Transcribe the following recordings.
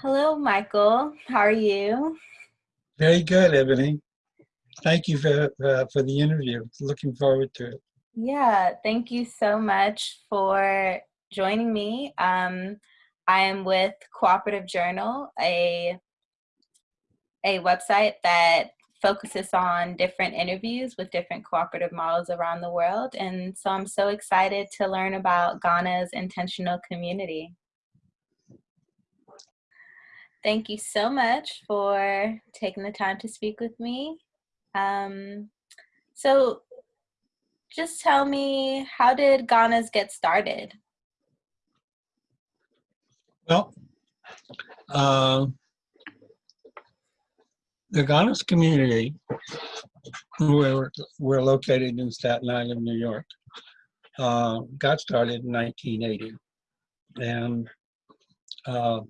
Hello, Michael. How are you? Very good, Ebony. Thank you for, uh, for the interview. Looking forward to it. Yeah, thank you so much for joining me. Um, I am with Cooperative Journal, a, a website that focuses on different interviews with different cooperative models around the world. And so I'm so excited to learn about Ganas intentional community. Thank you so much for taking the time to speak with me. Um, so just tell me, how did Ganas get started? Well, uh, the Ganas community, where we're located in Staten Island, New York, uh, got started in 1980. And uh,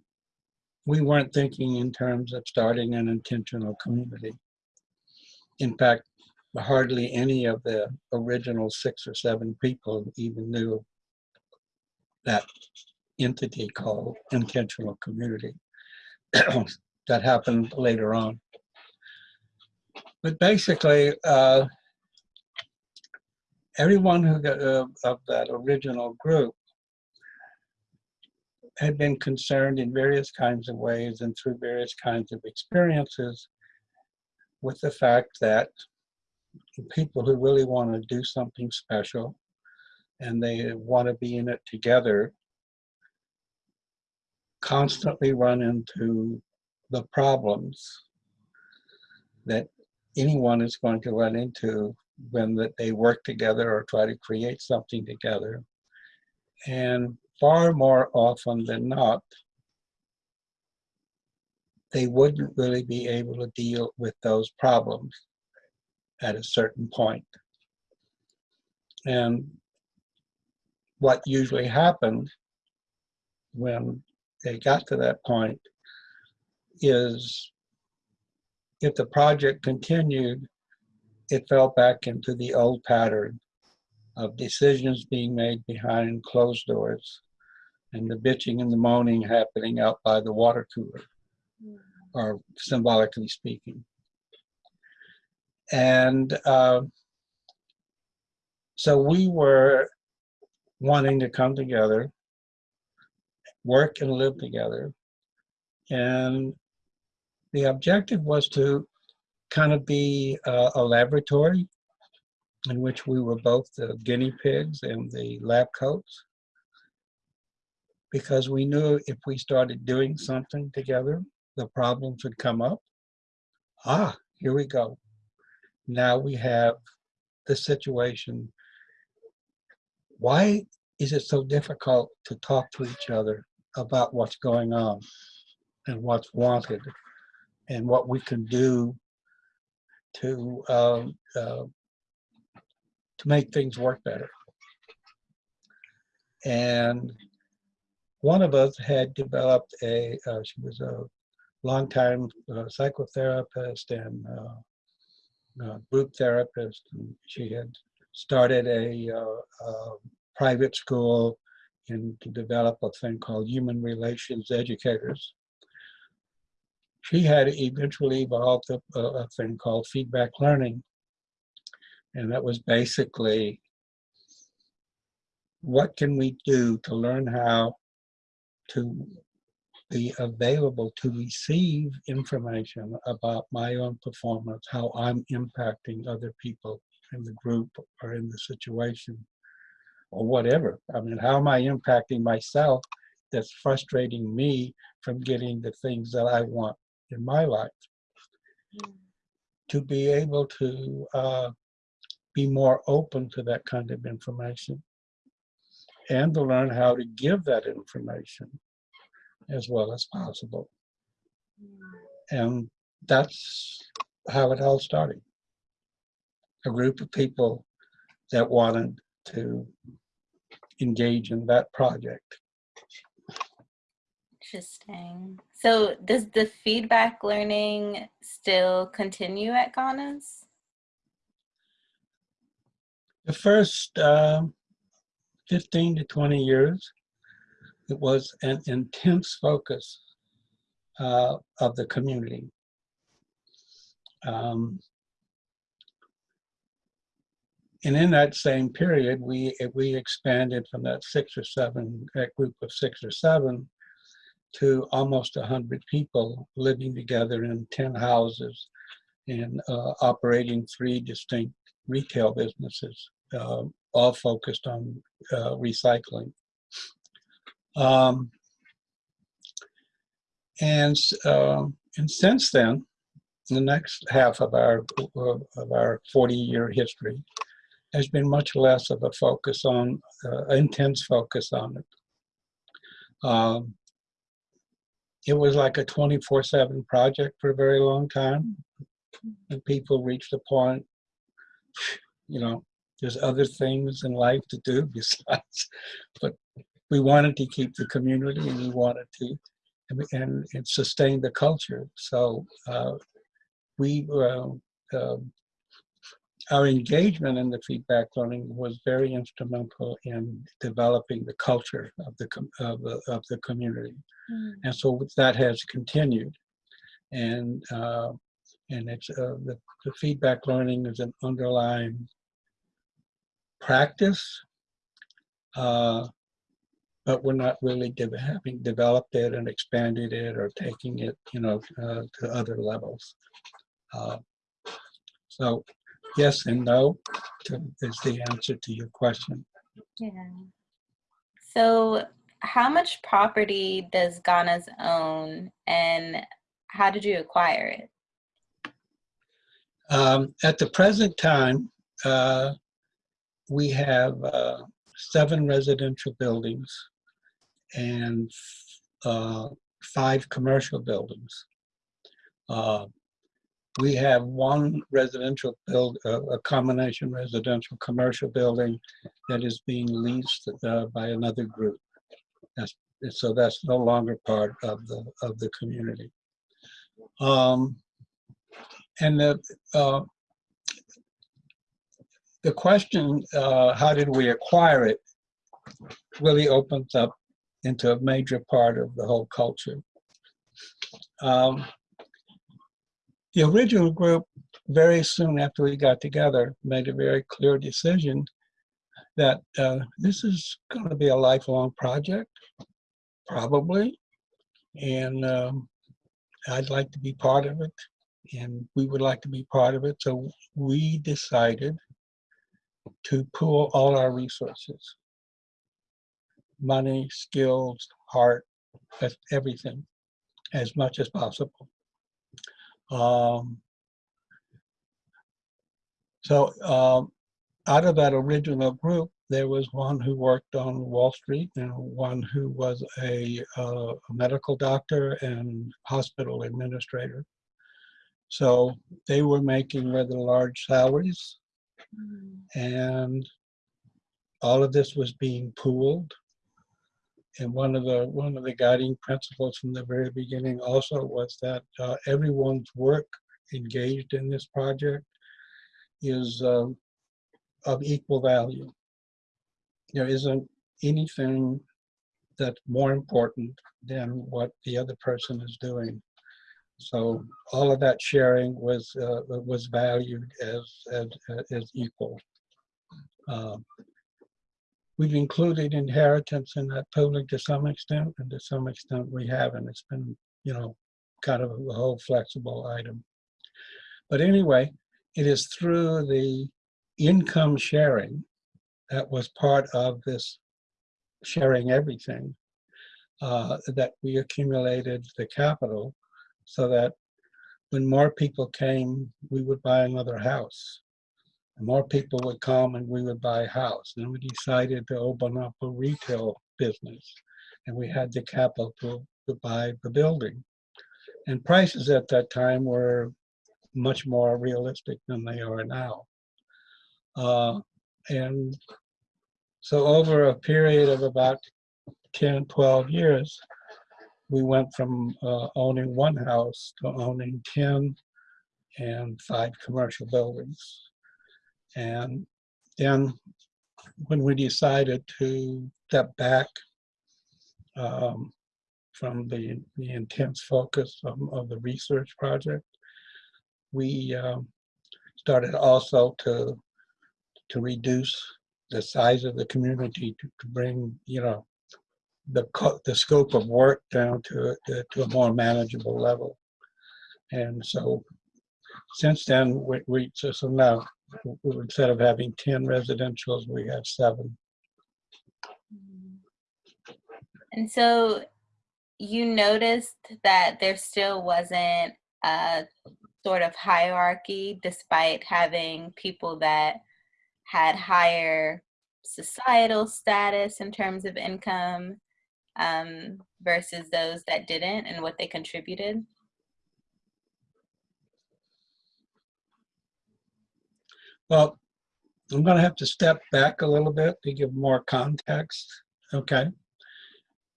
we weren't thinking in terms of starting an intentional community. In fact, hardly any of the original six or seven people even knew that entity called intentional community. that happened later on. But basically, uh, everyone who got, uh, of that original group had been concerned in various kinds of ways and through various kinds of experiences with the fact that people who really want to do something special and they want to be in it together constantly run into the problems that anyone is going to run into when that they work together or try to create something together. And far more often than not, they wouldn't really be able to deal with those problems at a certain point. And what usually happened when they got to that point is if the project continued, it fell back into the old pattern of decisions being made behind closed doors and the bitching and the moaning happening out by the water cooler, or symbolically speaking. And uh, so we were wanting to come together, work and live together. And the objective was to kind of be uh, a laboratory in which we were both the guinea pigs and the lab coats because we knew if we started doing something together, the problems would come up. Ah, here we go. Now we have the situation. Why is it so difficult to talk to each other about what's going on and what's wanted and what we can do to uh, uh, to make things work better. And one of us had developed a, uh, she was a longtime uh, psychotherapist and uh, uh group therapist. And she had started a, uh, a private school and to develop a thing called human relations educators. She had eventually evolved a, a thing called feedback learning. And that was basically what can we do to learn how to be available to receive information about my own performance, how I'm impacting other people in the group or in the situation or whatever. I mean, how am I impacting myself that's frustrating me from getting the things that I want in my life? Mm. To be able to uh, be more open to that kind of information and to learn how to give that information as well as possible. And that's how it all started. A group of people that wanted to engage in that project. Interesting. So does the feedback learning still continue at Ganas? The first uh, 15 to 20 years, it was an intense focus uh, of the community. Um, and in that same period, we we expanded from that six or seven, that group of six or seven, to almost a hundred people living together in ten houses, and uh, operating three distinct retail businesses, uh, all focused on uh, recycling. Um, and uh, and since then, the next half of our of our 40 year history has been much less of a focus on uh, intense focus on it. Um, it was like a 24/7 project for a very long time, and people reached a point, you know, there's other things in life to do besides, but we wanted to keep the community and we wanted to and, and, and sustain the culture. So uh, we uh, uh, our engagement in the feedback learning was very instrumental in developing the culture of the of of the community, mm. and so that has continued, and uh, and it's uh, the, the feedback learning is an underlying practice, uh, but we're not really de having developed it and expanded it or taking it, you know, uh, to other levels. Uh, so yes and no to, is the answer to your question. Yeah. So how much property does Ganas own and how did you acquire it? Um, at the present time, uh, we have uh, seven residential buildings and uh, five commercial buildings. Uh, we have one residential build, uh, a combination residential commercial building that is being leased uh, by another group. That's, so that's no longer part of the of the community. Um, and the uh, the question, uh, how did we acquire it, really opens up into a major part of the whole culture. Um, the original group, very soon after we got together, made a very clear decision that uh, this is going to be a lifelong project, probably, and um, I'd like to be part of it, and we would like to be part of it. So we decided to pool all our resources money, skills, heart, everything as much as possible. Um, so um, out of that original group, there was one who worked on Wall Street and one who was a, uh, a medical doctor and hospital administrator. So they were making rather large salaries and all of this was being pooled. And one of the one of the guiding principles from the very beginning also was that uh, everyone's work engaged in this project is uh, of equal value. There isn't anything that's more important than what the other person is doing. So all of that sharing was uh, was valued as as, as equal. Um, we've included inheritance in that pooling to some extent, and to some extent we haven't. It's been you know kind of a whole flexible item. But anyway, it is through the income sharing that was part of this sharing everything uh, that we accumulated the capital so that when more people came, we would buy another house. And more people would come and we would buy a house. And we decided to open up a retail business. And we had the capital to, to buy the building. And prices at that time were much more realistic than they are now. Uh, and so over a period of about 10, 12 years, we went from uh, owning one house to owning 10 and five commercial buildings. And then when we decided to step back um, from the, the intense focus of, of the research project. We um, started also to to reduce the size of the community to, to bring you know the the scope of work down to to, to a more manageable level. And so since then we, we so, so now instead of having 10 residentials we have seven And so you noticed that there still wasn't a sort of hierarchy despite having people that had higher societal status in terms of income um, versus those that didn't and what they contributed? Well, I'm going to have to step back a little bit to give more context. Okay.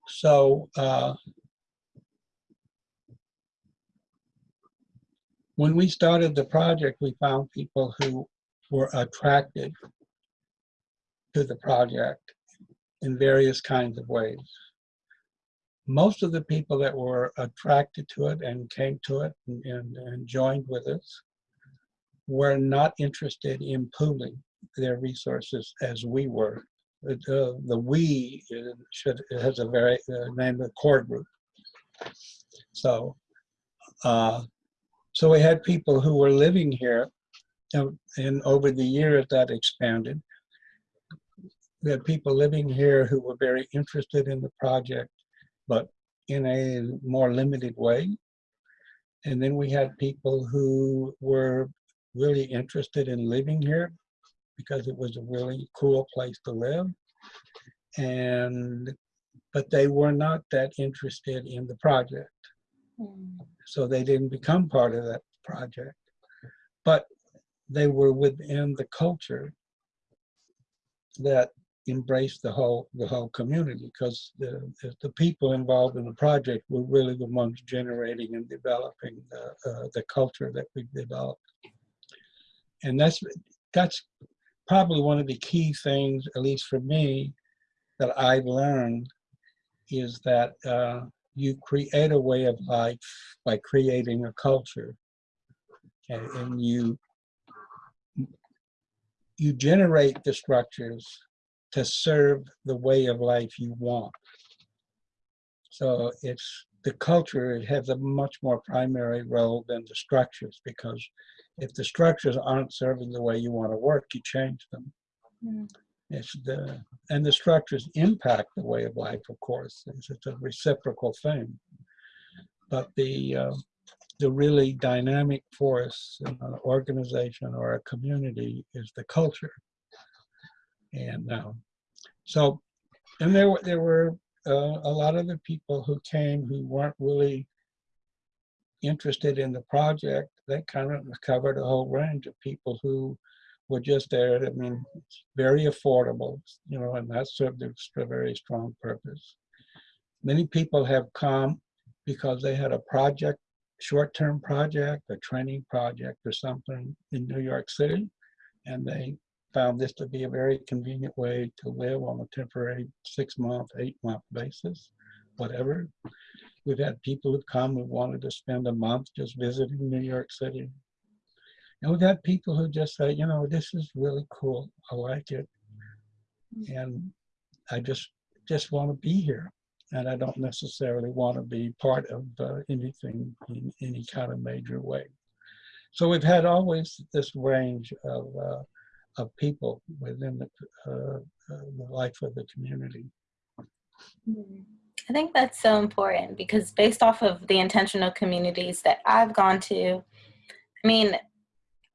So, uh, when we started the project, we found people who were attracted to the project in various kinds of ways. Most of the people that were attracted to it and came to it and, and, and joined with us were not interested in pooling their resources as we were. Uh, the we should has a very uh, name of core group. So, uh, so we had people who were living here, and, and over the years that expanded. We had people living here who were very interested in the project, but in a more limited way. And then we had people who were really interested in living here because it was a really cool place to live. And, but they were not that interested in the project. Mm. So they didn't become part of that project. But they were within the culture that embraced the whole the whole community because the the people involved in the project were really the ones generating and developing the uh, the culture that we've developed and that's that's probably one of the key things, at least for me, that I've learned is that uh, you create a way of life by creating a culture, okay? and you you generate the structures to serve the way of life you want. So it's the culture it has a much more primary role than the structures because if the structures aren't serving the way you want to work, you change them. Mm. It's the and the structures impact the way of life, of course. It's, it's a reciprocal thing. But the uh, the really dynamic force in an organization or a community is the culture. And uh, so, and there were there were uh, a lot of the people who came who weren't really interested in the project, that kind of covered a whole range of people who were just there. I mean, very affordable, you know, and that served a very strong purpose. Many people have come because they had a project, short-term project, a training project or something in New York City, and they found this to be a very convenient way to live on a temporary six-month, eight-month basis, whatever. We've had people who've come who wanted to spend a month just visiting New York City. And we've had people who just say, you know, this is really cool. I like it. And I just just want to be here. And I don't necessarily want to be part of uh, anything in any kind of major way. So we've had always this range of, uh, of people within the, uh, uh the life of the community. Mm -hmm. I think that's so important because based off of the intentional communities that I've gone to, I mean,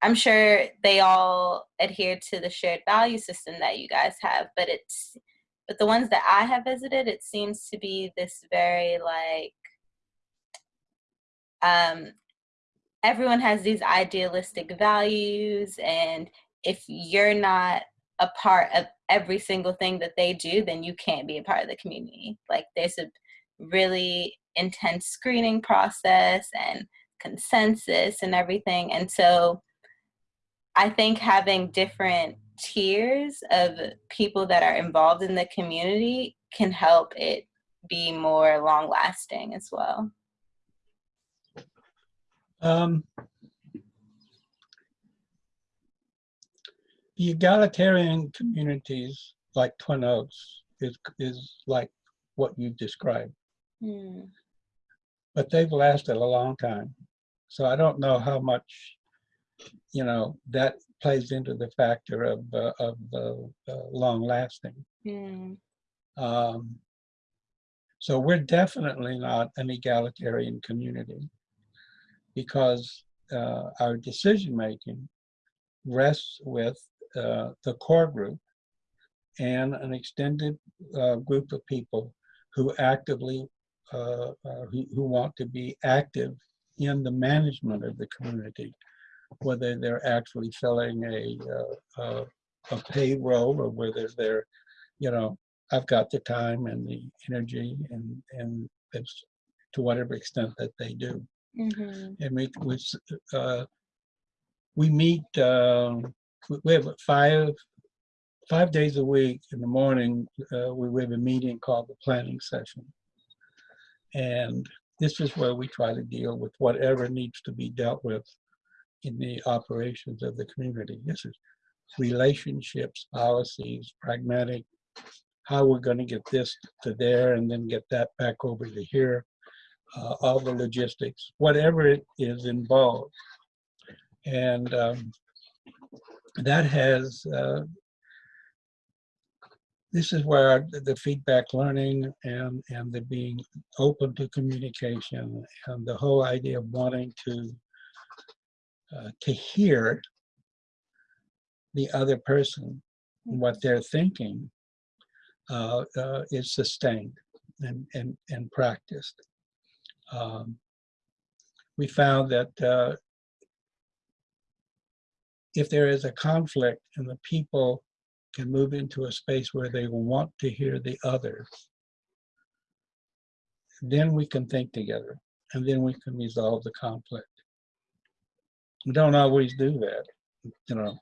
I'm sure they all adhere to the shared value system that you guys have, but it's but the ones that I have visited, it seems to be this very like um everyone has these idealistic values and if you're not a part of every single thing that they do, then you can't be a part of the community. Like there's a really intense screening process and consensus and everything. And so I think having different tiers of people that are involved in the community can help it be more long lasting as well? Um, egalitarian communities like Twin Oaks is, is like what you described, Hmm. but they've lasted a long time. So I don't know how much, you know, that plays into the factor of, uh, of the uh, long lasting. Hmm. Um, so we're definitely not an egalitarian community because uh, our decision making rests with uh, the core group and an extended uh, group of people who actively uh, uh, who, who want to be active in the management of the community, whether they're actually filling a uh, uh, a payroll or whether they're, you know, I've got the time and the energy and and it's to whatever extent that they do. Mhm. And we we uh, we meet. We- have five five days a week in the morning. Uh, we we have a meeting called the planning session, and this is where we try to deal with whatever needs to be dealt with in the operations of the community. This is relationships, policies, pragmatic, how we're going to get this to there and then get that back over to here, uh, all the logistics, whatever it is involved. And um, that has, uh, this is where the feedback learning and, and the being open to communication and the whole idea of wanting to, uh, to hear the other person, what they're thinking, uh, uh, is sustained and, and, and practiced. Um, we found that uh, if there is a conflict and the people can move into a space where they want to hear the other, then we can think together and then we can resolve the conflict. We don't always do that, you know,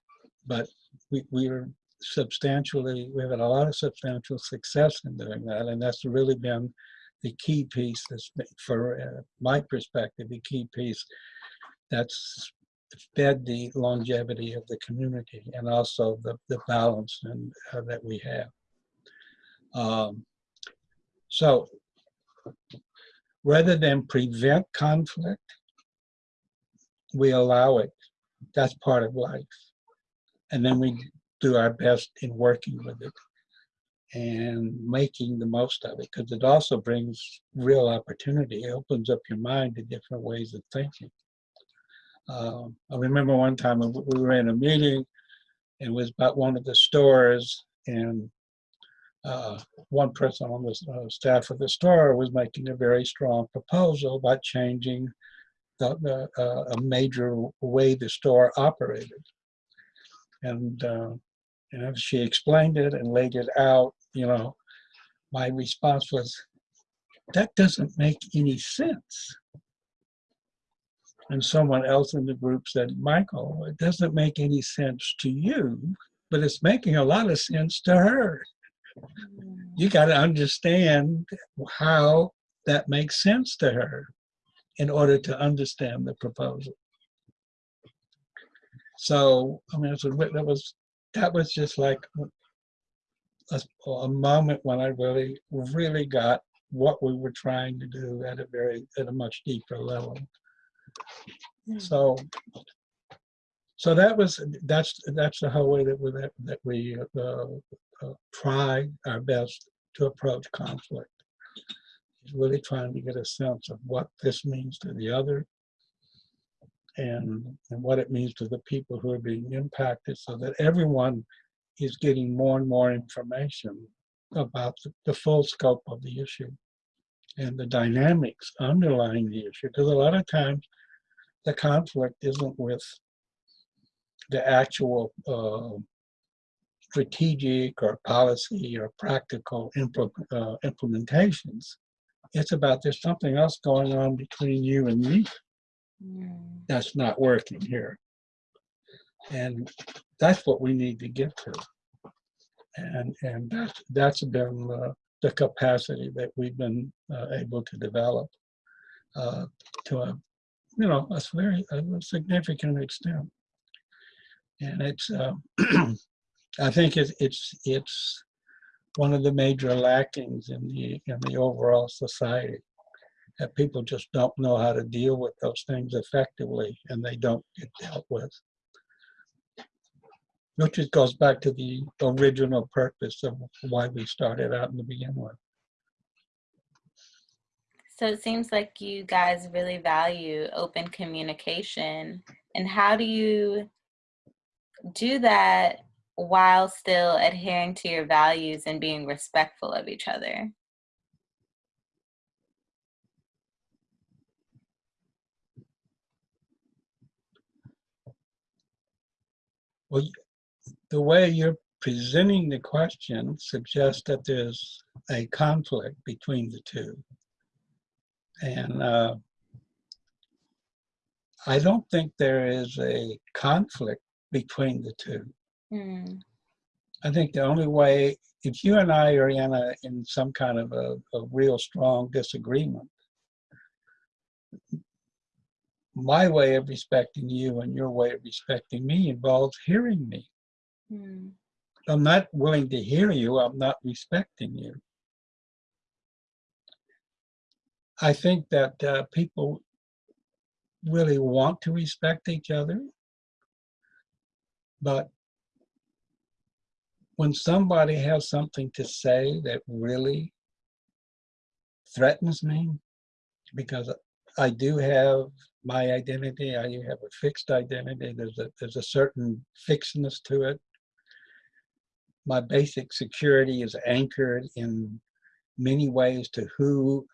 but we, we are substantially, we've had a lot of substantial success in doing that. And that's really been the key piece that's, for uh, my perspective, the key piece that's fed the longevity of the community and also the, the balance and, uh, that we have. Um, so rather than prevent conflict, we allow it. That's part of life. And then we do our best in working with it and making the most of it because it also brings real opportunity. It opens up your mind to different ways of thinking. Um, I remember one time we we were in a meeting and it was about one of the stores and uh, one person on the uh, staff of the store was making a very strong proposal about changing the, uh, a major way the store operated. And, uh, know, she explained it and laid it out, you know, my response was, that doesn't make any sense. And someone else in the group said, Michael, it doesn't make any sense to you, but it's making a lot of sense to her. Mm. You got to understand how that makes sense to her in order to understand the proposal. So, I mean, that was that was just like a, a moment when I really, really got what we were trying to do at a very, at a much deeper level. So, so that was, that's, that's the whole way that we, that, that we uh, uh, try our best to approach conflict. Is Really trying to get a sense of what this means to the other and, and what it means to the people who are being impacted so that everyone is getting more and more information about the, the full scope of the issue and the dynamics underlying the issue. Because a lot of times the conflict isn't with the actual uh, strategic or policy or practical impl- uh, implementations. It's about there's something else going on between you and me Mm. that's not working here. And that's what we need to get to. And and that's that's been uh, the capacity that we've been uh, able to develop uh, to a, you know, a very a significant extent. And it's, uh, I think it's, it's, it's one of the major lackings in the, in the overall society. That people just don't know how to deal with those things effectively and they don't get dealt with. Which goes back to the original purpose of why we started out in the beginning with. So it seems like you guys really value open communication. And how do you do that while still adhering to your values and being respectful of each other? Well, the way you're presenting the question suggests that there's a conflict between the two. And uh, I don't think there is a conflict between the two. Hmm. I think the only way, if you and I are in a in some kind of a, a real strong disagreement, my way of respecting you and your way of respecting me involves hearing me. Hmm. I'm not willing to hear you, I'm not respecting you. I think that uh, people really want to respect each other, but when somebody has something to say that really threatens me, because I do have my identity, I do have a fixed identity, there's a, there's a certain fixedness to it. My basic security is anchored in many ways to who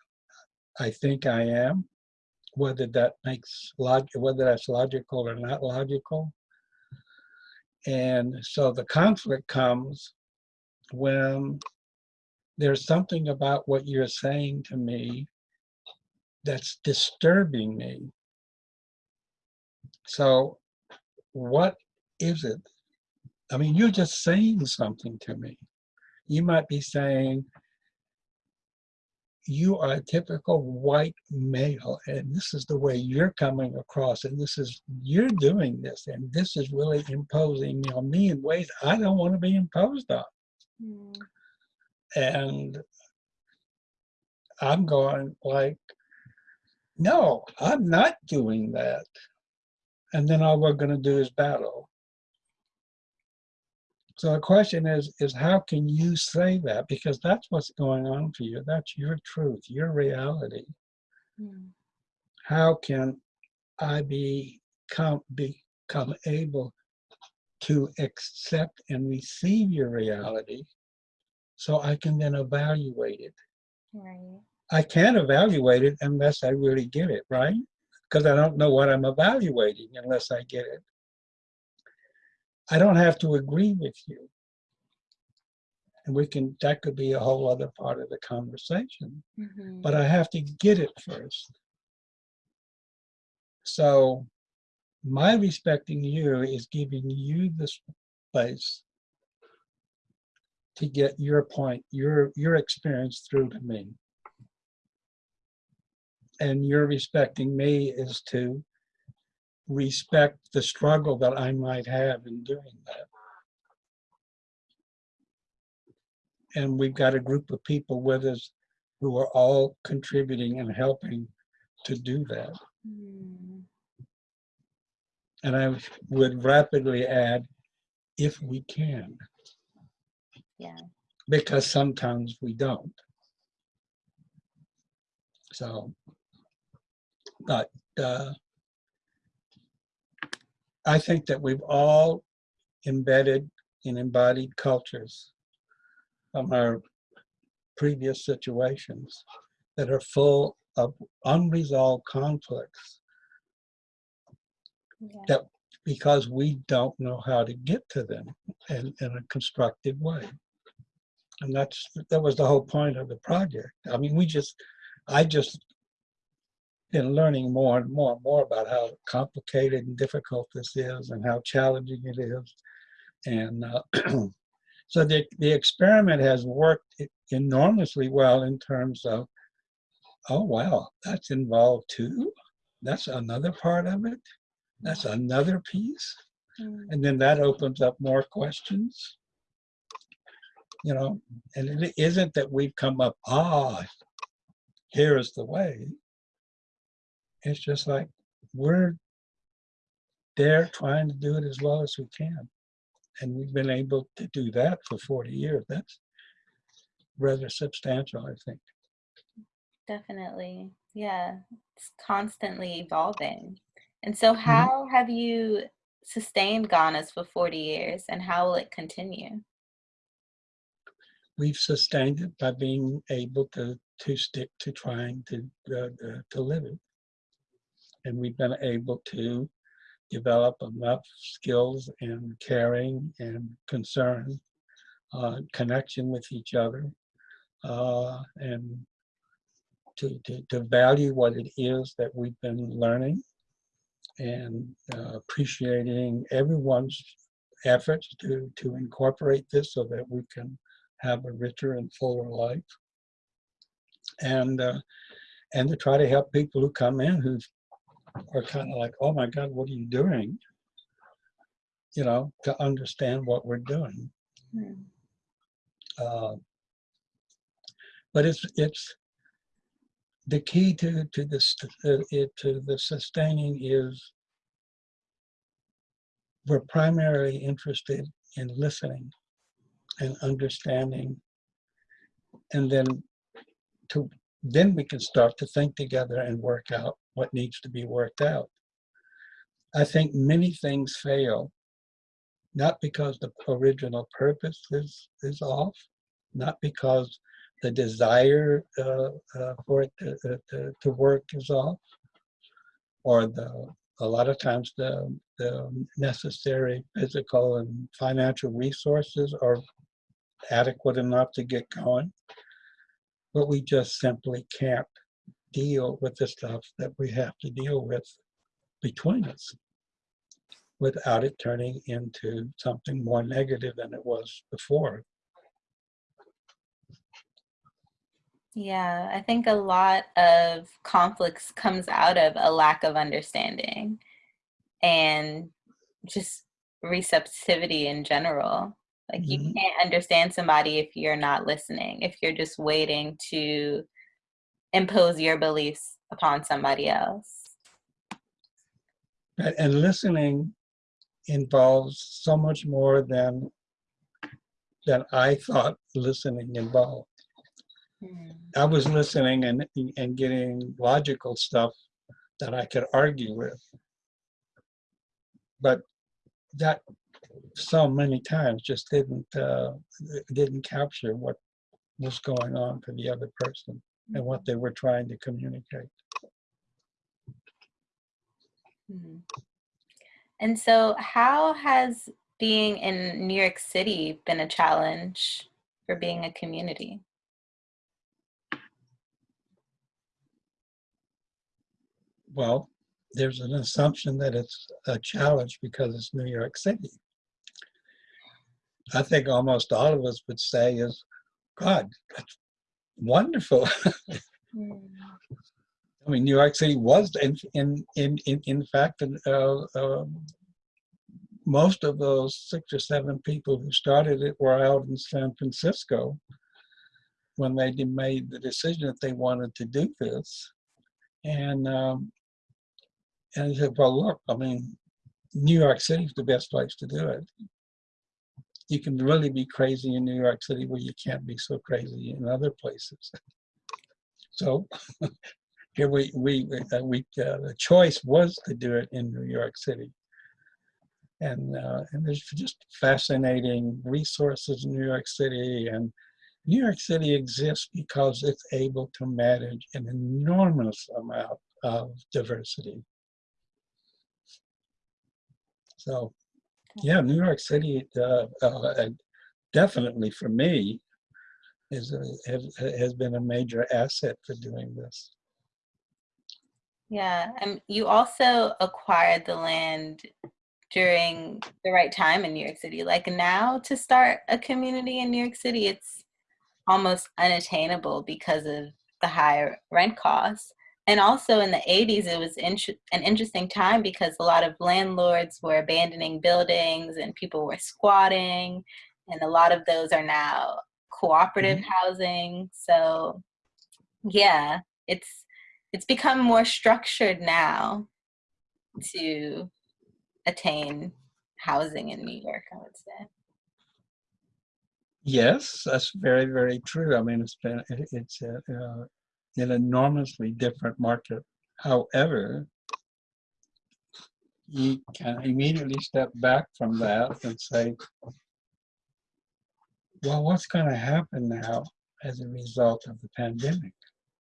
I think I am, whether that makes log whether that's logical or not logical. And so the conflict comes when there's something about what you're saying to me that's disturbing me. So what is it? I mean, you're just saying something to me. You might be saying, you are a typical white male and this is the way you're coming across and this is you're doing this and this is really imposing on me in ways I don't want to be imposed on. Mm. And I'm going like, no, I'm not doing that. And then all we're going to do is battle. So the question is, is how can you say that? Because that's what's going on for you. That's your truth, your reality. Mm. How can I become, become able to accept and receive your reality so I can then evaluate it? Right. I can't evaluate it unless I really get it, right? Because I don't know what I'm evaluating unless I get it. I don't have to agree with you. And we can, that could be a whole other part of the conversation. Mm -hmm. But I have to get it first. So my respecting you is giving you the space to get your point, your, your experience through to me. And your respecting me is to respect the struggle that I might have in doing that. And we've got a group of people with us who are all contributing and helping to do that. Mm. And I would rapidly add, if we can. Yeah. Because sometimes we don't. So, but uh, I think that we've all embedded in embodied cultures from our previous situations that are full of unresolved conflicts yeah. that because we don't know how to get to them in, in a constructive way. And that's that was the whole point of the project. I mean, we just, I just been learning more and more and more about how complicated and difficult this is and how challenging it is. And uh, So the, the experiment has worked enormously well in terms of, oh, wow, that's involved too. That's another part of it. That's another piece. Mm. And then that opens up more questions. You know, and it isn't that we've come up, ah, here is the way. It's just like we're there trying to do it as well as we can. And we've been able to do that for 40 years. That's rather substantial, I think. Definitely. Yeah. It's constantly evolving. And so how have you sustained Ganas for 40 years and how will it continue? We've sustained it by being able to, to stick to trying to, uh, uh, to live it. And we've been able to develop enough skills and caring and concern, uh, connection with each other, uh, and to, to, to value what it is that we've been learning and uh, appreciating everyone's efforts to, to incorporate this so that we can have a richer and fuller life. And, uh, and to try to help people who come in who are kind of like, oh my God, what are you doing? You know, to understand what we're doing. Hmm. Uh, but it's it's the key to to this uh, it, to the sustaining is we're primarily interested in listening and understanding and then to then we can start to think together and work out what needs to be worked out. I think many things fail not because the original purpose is is off not because the desire uh, uh, for it to, uh, to, to work is off, or the a lot of times the, the necessary physical and financial resources are adequate enough to get going, but we just simply can't deal with the stuff that we have to deal with between us without it turning into something more negative than it was before. Yeah, I think a lot of conflicts comes out of a lack of understanding and just receptivity in general. Like you Mhm. can't understand somebody if you're not listening, if you're just waiting to impose your beliefs upon somebody else. And listening involves so much more than than I thought listening involved. Mm. I was listening and and getting logical stuff that I could argue with. But that so many times just didn't uh, didn't capture what was going on for the other person and what they were trying to communicate. Mhm. And so, how has being in New York City been a challenge for being a community? Well, there's an assumption that it's a challenge because it's New York City. I think almost all of us would say is, God, that's wonderful. Mm. I mean, New York City was, in in in in, in fact, uh, um, most of those six or seven people who started it were out in San Francisco when they made the decision that they wanted to do this, and um, and I said, well, look, I mean, New York City is the best place to do it. You can really be crazy in New York City where you can't be so crazy in other places. So here we we uh, we uh, the choice was to do it in New York City, and uh, and there's just fascinating resources in New York City, and New York City exists because it's able to manage an enormous amount of diversity. So, yeah, New York City uh, uh, definitely for me is a, has, has been a major asset for doing this. Yeah, and you also acquired the land during the right time in New York City. Like now to start a community in New York City, it's almost unattainable because of the high rent costs. And also in the 80s, it was int- an interesting time because a lot of landlords were abandoning buildings and people were squatting. And a lot of those are now cooperative mm-hmm. housing. So yeah, it's it's become more structured now to attain housing in New York, I would say. Yes, that's very, very true. I mean, it's been it's a, uh, an enormously different market. However, you can immediately step back from that and say, well, what's going to happen now as a result of the pandemic?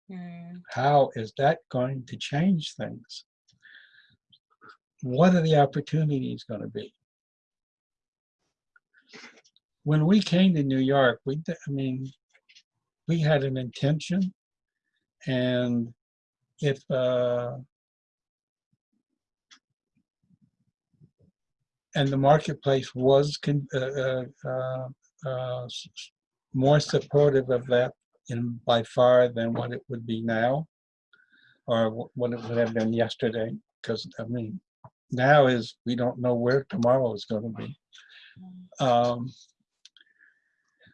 Mm. How is that going to change things? What are the opportunities going to be? When we came to New York, we, I mean, we had an intention and if uh, and the marketplace was con, uh, uh, uh, uh more supportive of that in by far than what it would be now or what it would have been yesterday because I mean now is we don't know where tomorrow is going to be um,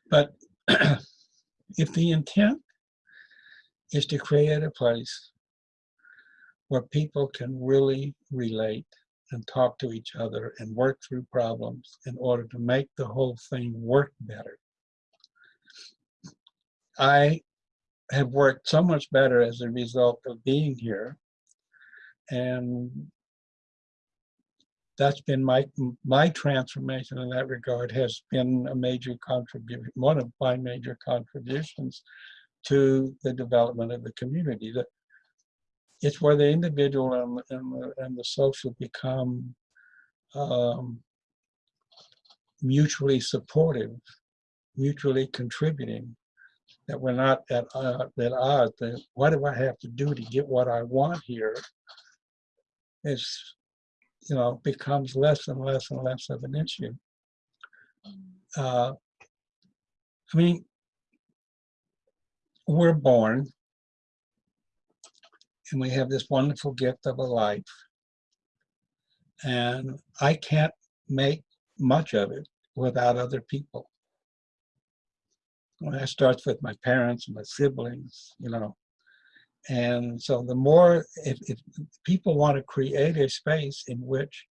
but if the intent is to create a place where people can really relate and talk to each other and work through problems in order to make the whole thing work better. I have worked so much better as a result of being here and that's been my my transformation in that regard has been a major contribution one of my major contributions to the development of the community. That it's where the individual and, and, the, and the social become um, mutually supportive, mutually contributing, that we're not at, uh, at odds. That what do I have to do to get what I want here? It's, you know, becomes less and less and less of an issue. Uh, I mean, we're born and we have this wonderful gift of a life. And I can't make much of it without other people. Well, that starts with my parents and my siblings, you know. And so the more, if, if people want to create a space in which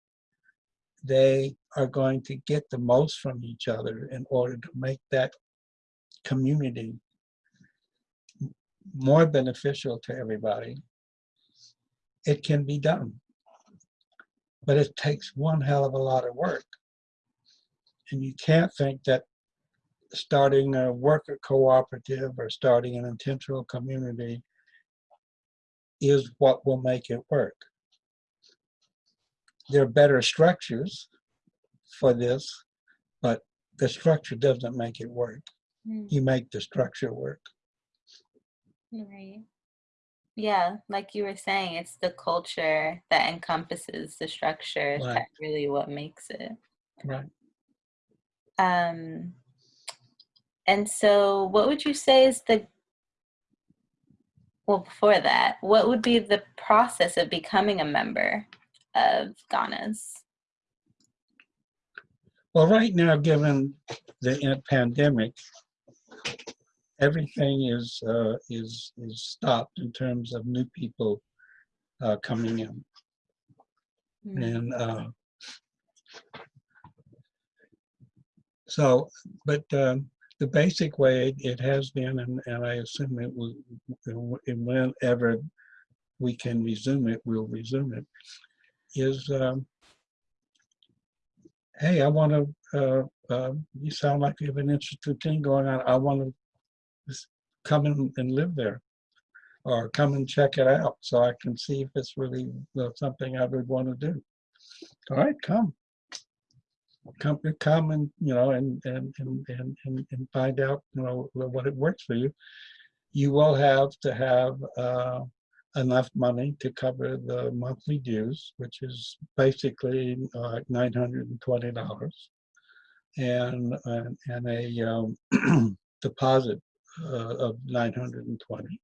they are going to get the most from each other in order to make that community more beneficial to everybody, it can be done. But it takes one hell of a lot of work. And you can't think that starting a worker cooperative or starting an intentional community is what will make it work. There are better structures for this, but the structure doesn't make it work. Mm. You make the structure work. Right. Yeah, like you were saying, it's the culture that encompasses the structure Right. that really what makes it. Right. Um, and so what would you say is the, well, before that, what would be the process of becoming a member of Ganas? Well, right now, given the uh, pandemic, everything is uh, is is stopped in terms of new people uh, coming in, mm. and uh, so. But um, the basic way it has been, and, and I assume it will, whenever we can resume it, we'll resume it. Is um, hey, I want to. Uh, uh, you sound like you have an interesting thing going on. I want to come in and live there or come and check it out so I can see if it's really something I would want to do. All right, come. Come, come and you know and and and and and find out you know what it works for you. You will have to have uh, enough money to cover the monthly dues, which is basically uh, $920 and, and, and a um, deposit uh, of 920.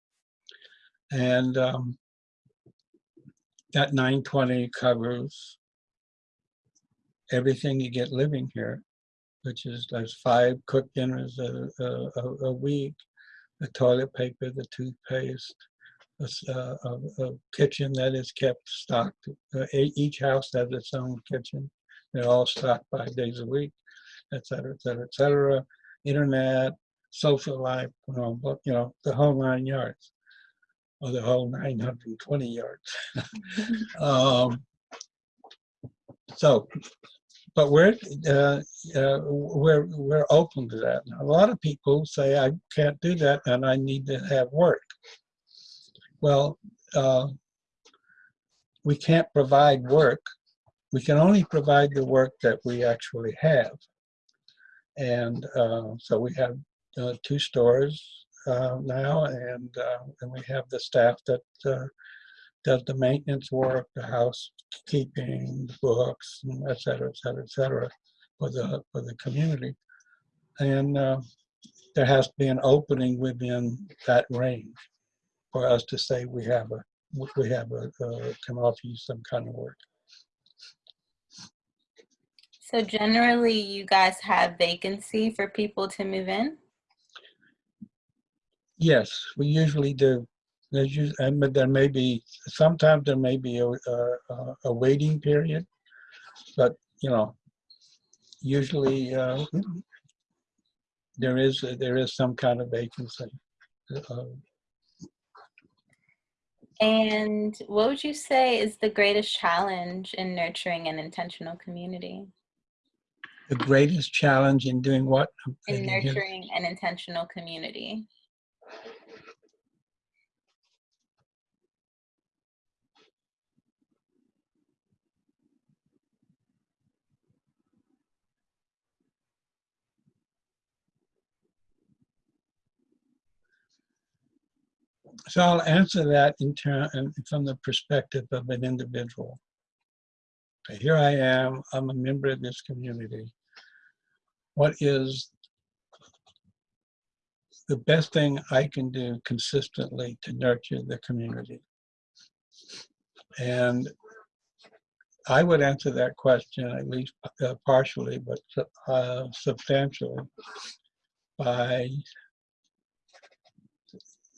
And um, that 920 covers everything you get living here, which is there's five cooked dinners a, a, a, a week, the toilet paper, the toothpaste, a kitchen that is kept stocked. Uh, Each house has its own kitchen. They're all stocked five days a week, et cetera, et cetera, et cetera. Internet, social life, you know, but, you know, the whole nine yards, or the whole 920 yards. Um, so, but we're uh, uh, we're we're open to that. A lot of people say I can't do that and I need to have work. Well, uh, we can't provide work. We can only provide the work that we actually have. And uh, so we have uh, two stores uh, now, and uh, and we have the staff that uh, does the maintenance work, the housekeeping, the books, et cetera, et cetera, et cetera, for the for the community. And uh, there has to be an opening within that range for us to say we have a we have a uh, can offer you some kind of work. So generally, you guys have vacancy for people to move in? Yes, we usually do. There's and but there may be sometimes there may be a, a, a- a waiting period, but you know, usually uh, there is there is some kind of vacancy. Uh, And what would you say is the greatest challenge in nurturing an intentional community? the greatest challenge in doing what? In nurturing an intentional community? So I'll answer that in turn from the perspective of an individual. Here I am, I'm a member of this community. What is the best thing I can do consistently to nurture the community? And I would answer that question at least uh, partially, but uh, substantially by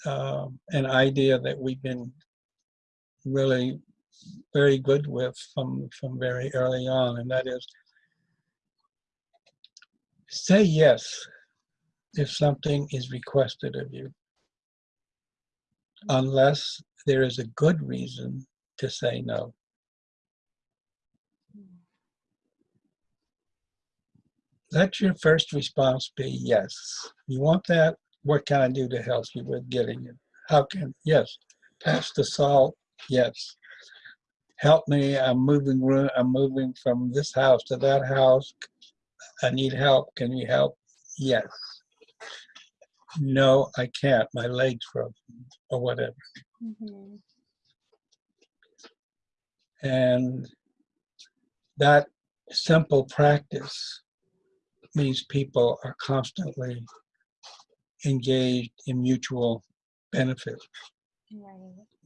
um, an idea that we've been really very good with from from very early on, and that is say yes if something is requested of you, unless there is a good reason to say no. Let your first response be yes. You want that? What can I do to help you with getting it? How can, yes. Pass the salt? Yes. Help me, I'm moving, ro- I'm moving from this house to that house. I need help, can you help? Yes. No, I can't, my leg's broken, or whatever. Mhm. And that simple practice means people are constantly engaged in mutual benefit,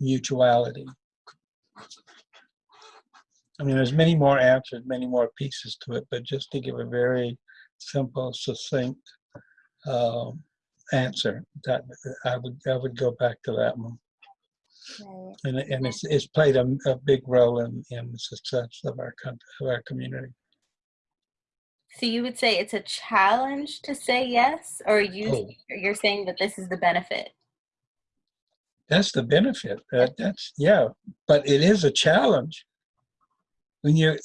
mutuality. I mean, there's many more answers, many more pieces to it, but just to give a very simple, succinct um, answer, that I would I would go back to that one, Right. and and it's it's played a, a big role in in the success of our country, of our community. So you would say it's a challenge to say yes, or you Oh. you're saying that this is the benefit? That's the benefit. That, that's yeah, but it is a challenge. When you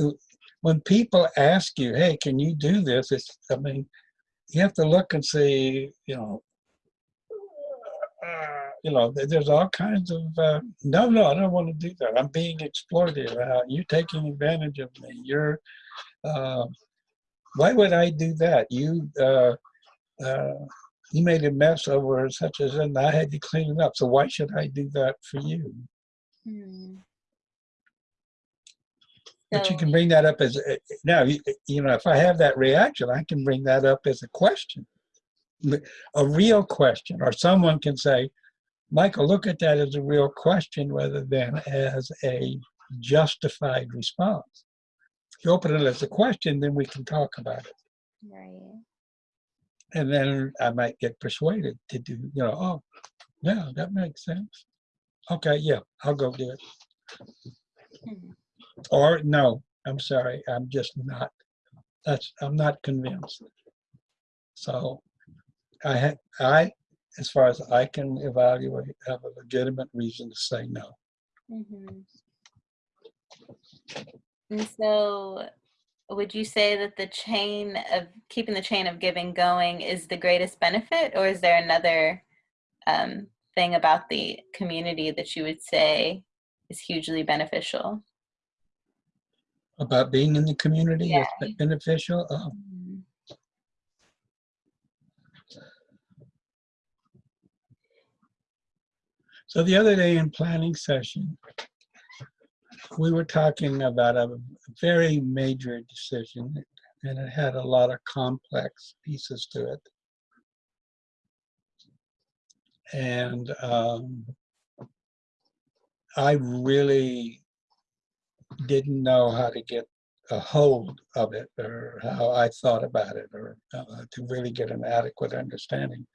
when people ask you, "Hey, can you do this?" It's I mean, you have to look and see, you know, uh, you know, there's all kinds of uh, no, no, I don't want to do that. I'm being exploited. Uh, you're taking advantage of me. You're uh, why would I do that? You uh, uh, you made a mess over such as and I had to clean it up. So why should I do that for you? Hmm. But you can bring that up as, a- now, you you know, if I have that reaction, I can bring that up as a question. A real question, or someone can say, Michael, look at that as a real question rather than as a justified response. You open it as a question, then we can talk about it. Right. And then I might get persuaded to do, you know, oh, yeah, that makes sense. Okay, yeah, I'll go do it. Hmm. Or no, I'm sorry, I'm just not, that's, I'm not convinced. So I had, I, as far as I can evaluate, have a legitimate reason to say no. Mhm. And so, would you say that the chain of keeping the chain of giving going is the greatest benefit, or is there another um, thing about the community that you would say is hugely beneficial? About being in the community is be- beneficial. Uh, Mhm. So the other day in planning session, we were talking about a very major decision and it had a lot of complex pieces to it. And um, I really didn't know how to get a hold of it or how I thought about it or uh, to really get an adequate understanding.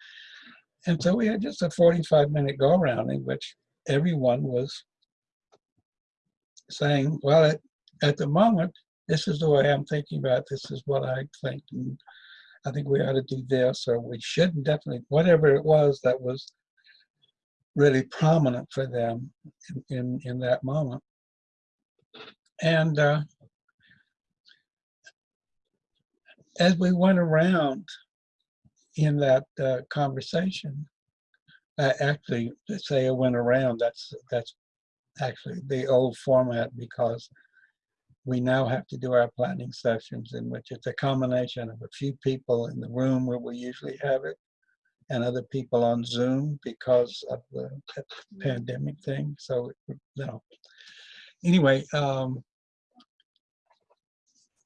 And so we had just a 45 minute go around in which everyone was saying, well, at, at the moment, this is the way I'm thinking about, it, this is what I think, and I think we ought to do this, or we shouldn't definitely, whatever it was that was really prominent for them in, in, in that moment. And uh, as we went around in that uh, conversation, uh, actually, say I went around, that's, that's actually the old format because we now have to do our planning sessions in which it's a combination of a few people in the room where we usually have it and other people on Zoom because of the pandemic thing. So, you know, Anyway, um,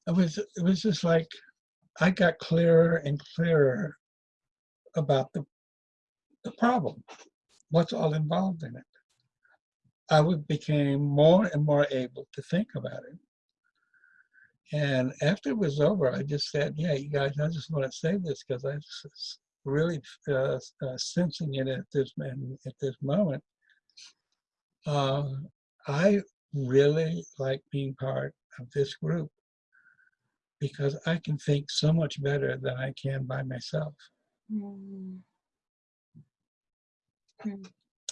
it was it was just like I got clearer and clearer about the the problem, what's all involved in it. I became more and more able to think about it. And after it was over, I just said, "Yeah, you guys, I just want to say this because I was really uh, uh, sensing it at this at this moment. Uh, I really like being part of this group because I can think so much better than I can by myself. Mm. Mm.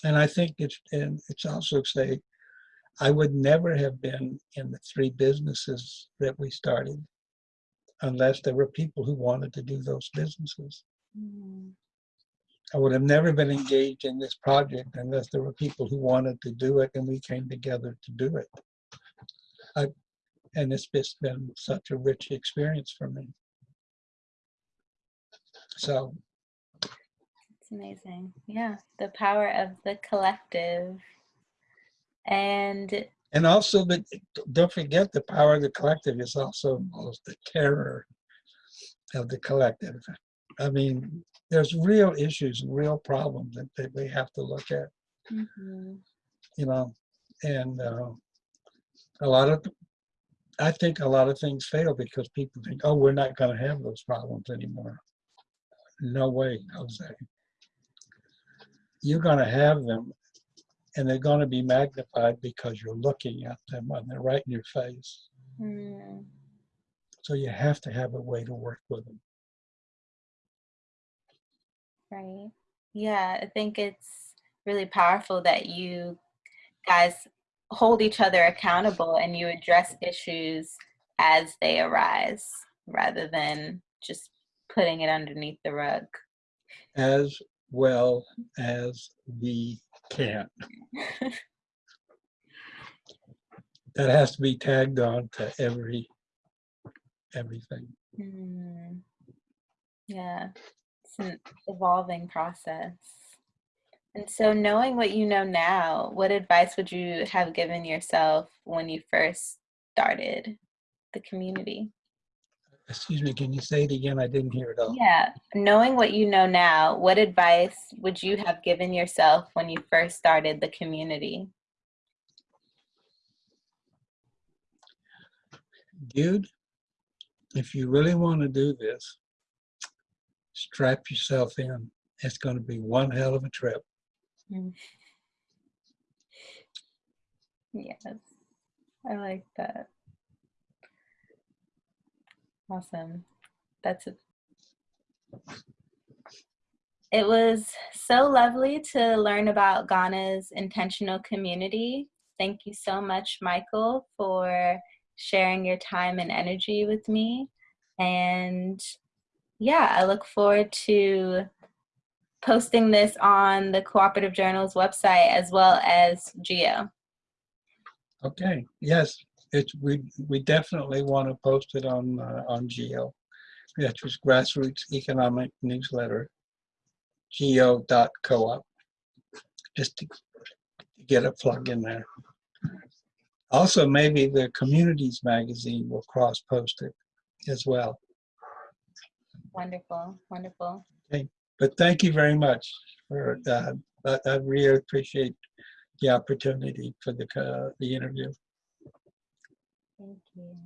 And I think it's and it's also say I would never have been in the three businesses that we started unless there were people who wanted to do those businesses. Mm. I would have never been engaged in this project unless there were people who wanted to do it and we came together to do it. I, and it's just been such a rich experience for me. So amazing. Yeah, the power of the collective. And And also, the, don't forget the power of the collective is also involves the terror of the collective. I mean, there's real issues and real problems that, that we have to look at, Mhm. you know, and uh, a lot of, I think a lot of things fail because people think, oh, we're not going to have those problems anymore. No way, Jose. You're going to have them and they're going to be magnified because you're looking at them and they're right in your face. Mm. So you have to have a way to work with them. Right. Yeah, I think it's really powerful that you guys hold each other accountable and you address issues as they arise rather than just putting it underneath the rug. as well as we can. That has to be tagged on to every everything. Mm. Yeah, it's an evolving process. And so, knowing what you know now, what advice would you have given yourself when you first started the community? Excuse me, can you say it again? I didn't hear it all. Yeah, knowing what you know now, what advice would you have given yourself when you first started the community? Dude, if you really want to do this, strap yourself in. It's going to be one hell of a trip. Mm. Yes, I like that. Awesome. That's it. It was so lovely to learn about Ganas intentional community. Thank you so much, Michael, for sharing your time and energy with me. And yeah, I look forward to posting this on the Cooperative Journal's website as well as Geo. Okay, yes, it's, we, we definitely want to post it on, uh, on Geo. That was Grassroots Economic Newsletter, geo.coop, just to get a plug in there. Also, maybe the Communities magazine will cross-post it as well. Wonderful, wonderful. But thank you very much for, uh, I, I really appreciate the opportunity for the, uh, the interview. Thank you.